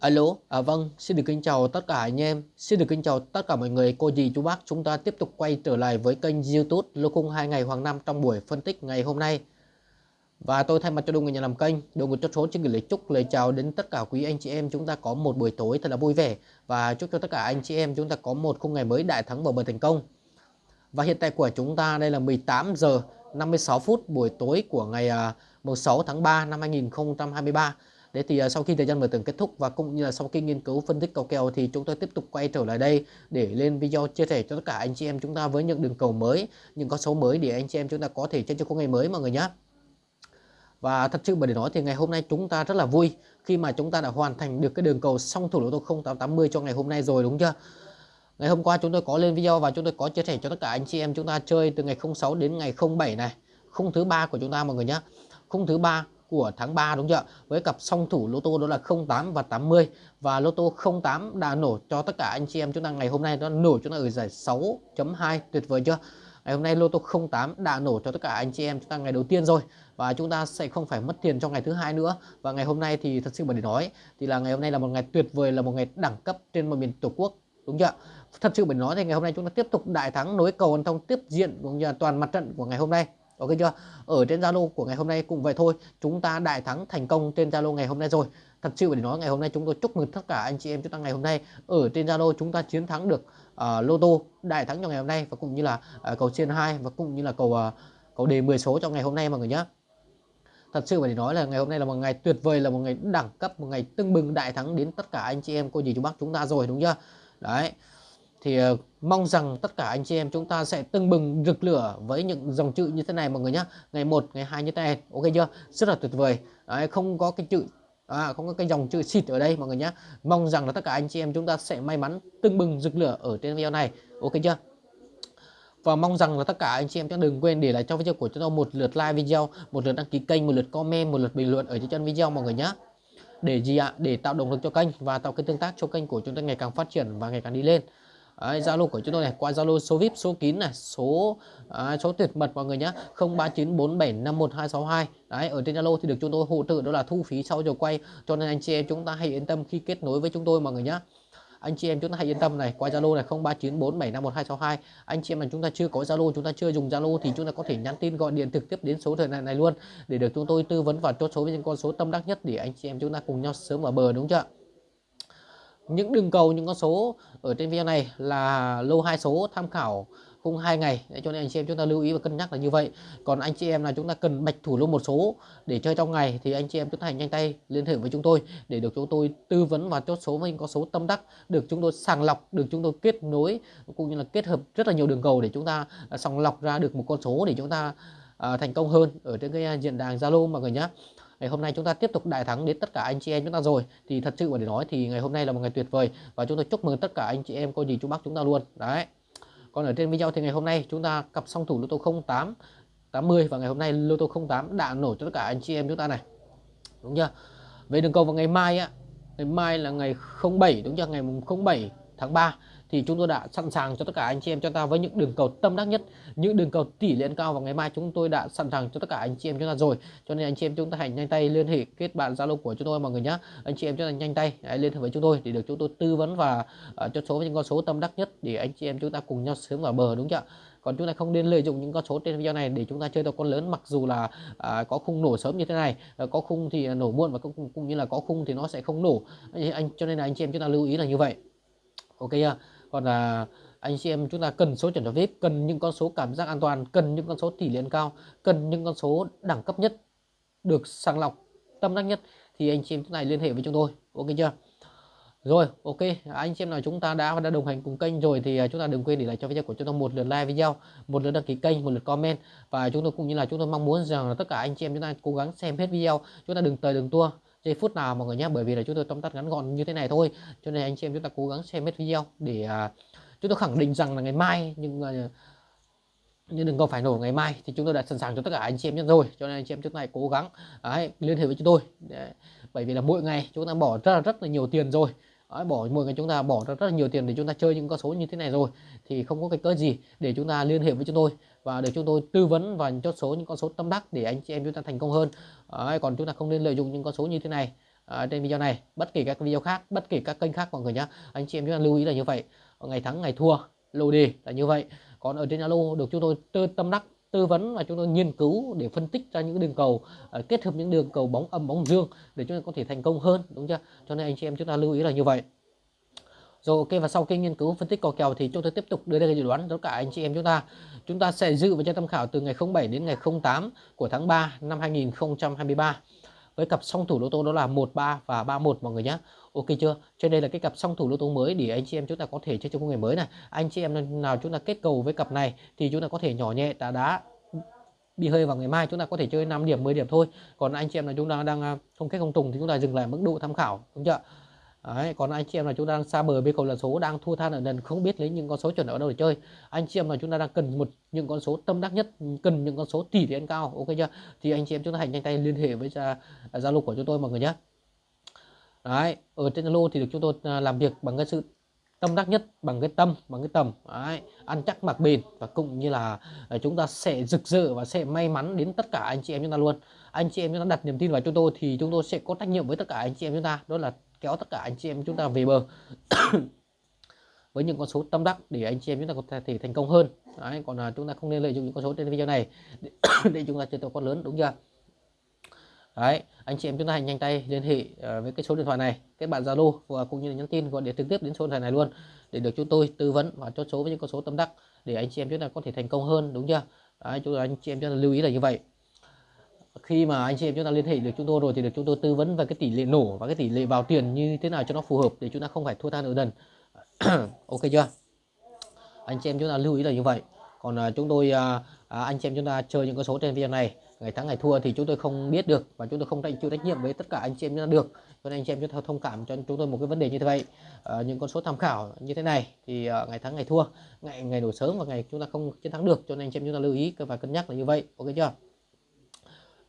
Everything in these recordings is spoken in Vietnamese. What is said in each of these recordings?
Alo, à vâng, xin được kính chào tất cả anh em, xin được kính chào tất cả mọi người, cô dì chú bác. Chúng ta tiếp tục quay trở lại với kênh YouTube Lô Khung 2 ngày Hoàng Năm trong buổi phân tích ngày hôm nay. Và tôi thay mặt cho đội người nhà làm kênh, đội ngũ chốt số xin gửi lời chúc lời chào đến tất cả quý anh chị em chúng ta có một buổi tối thật là vui vẻ và chúc cho tất cả anh chị em chúng ta có một khung ngày mới đại thắng và bờ thành công. Và hiện tại của chúng ta đây là 18 giờ 56 phút buổi tối của ngày à, 16 tháng 3 năm 2023. Đấy thì à, sau khi thời gian mở tường kết thúc và cũng như là sau khi nghiên cứu phân tích cầu kèo thì chúng tôi tiếp tục quay trở lại đây để lên video chia sẻ cho tất cả anh chị em chúng ta với những đường cầu mới, những con số mới để anh chị em chúng ta có thể chơi cho khung ngày mới mọi người nhé. Và thật sự mà để nói thì ngày hôm nay chúng ta rất là vui khi mà chúng ta đã hoàn thành được cái đường cầu song thủ lô tô 0880 cho ngày hôm nay rồi đúng chưa? Ngày hôm qua chúng tôi có lên video và chúng tôi có chia sẻ cho tất cả anh chị em chúng ta chơi từ ngày 06 đến ngày 07 này. Khung thứ ba của chúng ta mọi người nhé. Khung thứ ba của tháng 3 đúng chưa? Với cặp song thủ lô tô đó là 08 và 80 và lô tô 08 đã nổ cho tất cả anh chị em chúng ta ngày hôm nay nó nổ chúng ta ở giải 6.2 tuyệt vời chưa? Ngày hôm nay lô tô 08 đã nổ cho tất cả anh chị em chúng ta ngày đầu tiên rồi và chúng ta sẽ không phải mất tiền trong ngày thứ hai nữa và ngày hôm nay thì thật sự mà để nói, thì là ngày hôm nay là một ngày tuyệt vời, là một ngày đẳng cấp trên một miền tổ quốc, đúng chưa? Thật sự mình nói thì ngày hôm nay chúng ta tiếp tục đại thắng nối cầu thông tiếp diện cũng như toàn mặt trận của ngày hôm nay ok chưa? Ở trên Zalo của ngày hôm nay cũng vậy thôi. Chúng ta đại thắng thành công trên Zalo ngày hôm nay rồi. Thật sự để nói ngày hôm nay chúng tôi chúc mừng tất cả anh chị em chúng ta ngày hôm nay. Ở trên Zalo chúng ta chiến thắng được uh, lô tô đại thắng trong ngày hôm nay và cũng như là uh, cầu trên 2 và cũng như là cầu uh, cầu đề 10 số trong ngày hôm nay mọi người nhé thật sự phải nói là ngày hôm nay là một ngày tuyệt vời là một ngày đẳng cấp một ngày tưng bừng đại thắng đến tất cả anh chị em cô dì chú bác chúng ta rồi đúng chưa? Đấy thì uh, mong rằng tất cả anh chị em chúng ta sẽ tưng bừng rực lửa với những dòng chữ như thế này mọi người nhé ngày 1 ngày 2 như thế này ok chưa? Rất là tuyệt vời. Đấy, không có cái chữ à, không có cái dòng chữ xịt ở đây mọi người nhé mong rằng là tất cả anh chị em chúng ta sẽ may mắn tưng bừng rực lửa ở trên video này ok chưa? Và mong rằng là tất cả anh chị em chúng đừng quên để lại cho video của chúng ta một lượt like video một lượt đăng ký kênh một lượt comment một lượt bình luận ở trên chân video mọi người nhé để gì ạ? Để tạo động lực cho kênh và tạo cái tương tác cho kênh của chúng ta ngày càng phát triển và ngày càng đi lên. Zalo của chúng tôi này qua Zalo số VIP số kín này số à, số tuyệt mật mọi người nhé 0394751262 đấy ở trên Zalo thì được chúng tôi hỗ trợ đó là thu phí sau giờ quay. Cho nên anh chị em chúng ta hãy yên tâm khi kết nối với chúng tôi mọi người nhé anh chị em chúng ta hãy yên tâm này qua Zalo này 0394751262 anh chị em mà chúng ta chưa có Zalo chúng ta chưa dùng Zalo thì chúng ta có thể nhắn tin gọi điện trực tiếp đến số thời này này luôn để được chúng tôi tư vấn và chốt số với những con số tâm đắc nhất để anh chị em chúng ta cùng nhau sớm vào bờ đúng chưa những đường cầu những con số ở trên video này là lô hai số tham khảo khung hai ngày. Để cho nên anh chị em chúng ta lưu ý và cân nhắc là như vậy. Còn anh chị em là chúng ta cần bạch thủ lô một số để chơi trong ngày thì anh chị em chúng ta hãy nhanh tay liên hệ với chúng tôi để được chúng tôi tư vấn và chốt số với những con số tâm đắc được chúng tôi sàng lọc được chúng tôi kết nối cũng như là kết hợp rất là nhiều đường cầu để chúng ta à, sàng lọc ra được một con số để chúng ta à, thành công hơn ở trên cái à, diện đàn Zalo mọi người nhé ngày hôm nay chúng ta tiếp tục đại thắng đến tất cả anh chị em chúng ta rồi. Thì thật sự mà để nói thì ngày hôm nay là một ngày tuyệt vời. Và chúng tôi chúc mừng tất cả anh chị em cô dì chú bác chúng ta luôn. Đấy. Còn ở trên video thì ngày hôm nay chúng ta cặp song thủ lô tô 08 80 và ngày hôm nay lô tô 08 đã nổ cho tất cả anh chị em chúng ta này. Đúng chưa? Về đường cầu vào ngày mai á, ngày mai là ngày 07 đúng chưa? Ngày 07 tháng 3 thì chúng tôi đã sẵn sàng cho tất cả anh chị em chúng ta với những đường cầu tâm đắc nhất những đường cầu tỷ lệ cao vào ngày mai chúng tôi đã sẵn sàng cho tất cả anh chị em chúng ta rồi. Cho nên anh chị em chúng ta hãy nhanh tay liên hệ kết bạn zalo của chúng tôi mọi người nhé anh chị em chúng ta nhanh tay hãy liên hệ với chúng tôi để được chúng tôi tư vấn và uh, cho số những con số tâm đắc nhất để anh chị em chúng ta cùng nhau sớm vào bờ đúng chưa còn chúng ta không nên lợi dụng những con số trên video này để chúng ta chơi tàu con lớn mặc dù là à, có khung nổ sớm như thế này à, có khung thì nổ muộn và cũng, cũng như là có khung thì nó sẽ không nổ. Anh cho nên là anh chị em chúng ta lưu ý là như vậy ok chưa? Còn là anh chị em chúng ta cần số chuẩn cho VIP, cần những con số cảm giác an toàn, cần những con số tỷ lệ cao, cần những con số đẳng cấp nhất, được sàng lọc, tâm đắc nhất, thì anh chị em chúng ta liên hệ với chúng tôi. Ok chưa? Rồi, ok, anh chị em nào chúng ta đã đã đồng hành cùng kênh rồi thì à, chúng ta đừng quên để lại cho video của chúng tôi một lượt like video, một lượt đăng ký kênh, một lượt comment. Và chúng tôi cũng như là chúng tôi mong muốn rằng là tất cả anh chị em chúng ta cố gắng xem hết video. Chúng ta đừng tời đừng tua giây phút nào mọi người nhé bởi vì là chúng tôi tóm tắt ngắn gọn như thế này thôi cho nên anh chị em chúng ta cố gắng xem hết video để uh, chúng tôi khẳng định rằng là ngày mai nhưng uh, nhưng đừng có phải nổ ngày mai thì chúng tôi đã sẵn sàng cho tất cả anh chị em rồi cho nên anh chị em chúng ta cố gắng đấy, liên hệ với chúng tôi đấy. bởi vì là mỗi ngày chúng ta bỏ rất là rất là nhiều tiền rồi Đấy, bỏ mỗi ngày chúng ta bỏ ra rất là nhiều tiền để chúng ta chơi những con số như thế này rồi. Thì không có cái cớ gì để chúng ta liên hệ với chúng tôi và để chúng tôi tư vấn và chốt số những con số tâm đắc để anh chị em chúng ta thành công hơn. Đấy, còn chúng ta không nên lợi dụng những con số như thế này. À, trên video này bất kỳ các video khác bất kỳ các kênh khác mọi người nhé anh chị em chúng ta lưu ý là như vậy. Ngày thắng ngày thua lô đề là như vậy. Còn ở trên alo được chúng tôi tư tâm đắc tư vấn và chúng tôi nghiên cứu để phân tích ra những đường cầu uh, kết hợp những đường cầu bóng âm bóng dương để chúng ta có thể thành công hơn đúng chưa? Cho nên anh chị em chúng ta lưu ý là như vậy. Rồi ok và sau khi nghiên cứu phân tích cò kèo thì chúng tôi tiếp tục đưa ra cái dự đoán tất cả anh chị em chúng ta. Chúng ta sẽ dự và cho tham khảo từ ngày 07 đến ngày 08 của tháng 3 năm 2023 với cặp song thủ lô tô đó là 13 và 31 mọi người nhé Ok chưa? Trên đây là cái cặp song thủ lô tô mới để anh chị em chúng ta có thể chơi trong ngày mới này. Anh chị em nào chúng ta kết cầu với cặp này thì chúng ta có thể nhỏ nhẹ, đá đá, bị hơi vào ngày mai chúng ta có thể chơi 5 điểm 10 điểm thôi. Còn anh chị em là chúng ta đang à, không kết không trùng thì chúng ta dừng lại mức độ tham khảo, đúng chưa? Đấy, còn anh chị em là chúng ta đang xa bờ với cầu lần số đang thua than ở nền không biết lấy những con số chuẩn ở đâu để chơi. Anh chị em là chúng ta đang cần một những con số tâm đắc nhất cần những con số tỷ tiền cao ok chưa? Thì anh chị em chúng ta hãy nhanh tay liên hệ với zalo của chúng tôi mọi người nhé. Đấy ở trên zalo thì được chúng tôi à, làm việc bằng cái sự tâm đắc nhất bằng cái tâm bằng cái tầm. Đấy, ăn chắc mặc bền và cũng như là à, chúng ta sẽ rực rỡ và sẽ may mắn đến tất cả anh chị em chúng ta luôn. Anh chị em chúng ta đặt niềm tin vào chúng tôi thì chúng tôi sẽ có trách nhiệm với tất cả anh chị em chúng ta. Đó là kéo tất cả anh chị em chúng ta về bờ. Với những con số tâm đắc để anh chị em chúng ta có thể thành công hơn. Đấy, còn là chúng ta không nên lợi dụng những con số trên video này để, để chúng ta chơi tổ con lớn đúng chưa? Đấy, anh chị em chúng ta hãy nhanh tay liên hệ à, với cái số điện thoại này kết bạn Zalo và cũng như là nhắn tin gọi điện trực tiếp đến số điện thoại này luôn để được chúng tôi tư vấn và chốt số với những con số tâm đắc để anh chị em chúng ta có thể thành công hơn đúng chưa? Đấy, chúng anh chị em chúng ta lưu ý là như vậy khi mà anh chị em chúng ta liên hệ được chúng tôi rồi thì được chúng tôi tư vấn về cái tỷ lệ nổ và cái tỷ lệ vào tiền như thế nào cho nó phù hợp để chúng ta không phải thua than ở đần ok chưa? Anh chị em chúng ta lưu ý là như vậy. Còn uh, chúng tôi uh, anh chị em chúng ta chơi những con số trên video này ngày thắng ngày thua thì chúng tôi không biết được và chúng tôi không chịu trách nhiệm với tất cả anh chị em chúng ta được. Cho nên anh chị em chúng ta thông cảm cho chúng tôi một cái vấn đề như thế vậy. À, những con số tham khảo như thế này thì à, ngày thắng ngày thua ngày ngày nổ sớm và ngày chúng ta không chiến thắng được. Cho nên anh chị em chúng ta lưu ý và cân nhắc là như vậy. Ok chưa?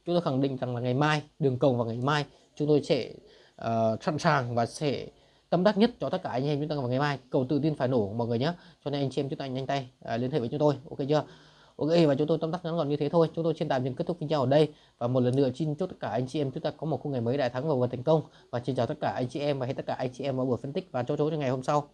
Chúng tôi khẳng định rằng là ngày mai đường cầu vào ngày mai chúng tôi sẽ uh, sẵn sàng và sẽ tâm đắc nhất cho tất cả anh em chúng ta vào ngày mai. Cầu tự tin phải nổ mọi người nhé cho nên anh chị em chúng ta nhanh tay uh, liên hệ với chúng tôi. Ok chưa? Ok và chúng tôi tâm đắc ngắn gọn như thế thôi. Chúng tôi xin tạm dừng kết thúc video ở đây. Và một lần nữa xin chúc tất cả anh chị em chúng ta có một khung ngày mới đại thắng và thành công. Và xin chào tất cả anh chị em và hẹn tất cả anh chị em vào buổi phân tích và cho chỗ cho ngày hôm sau.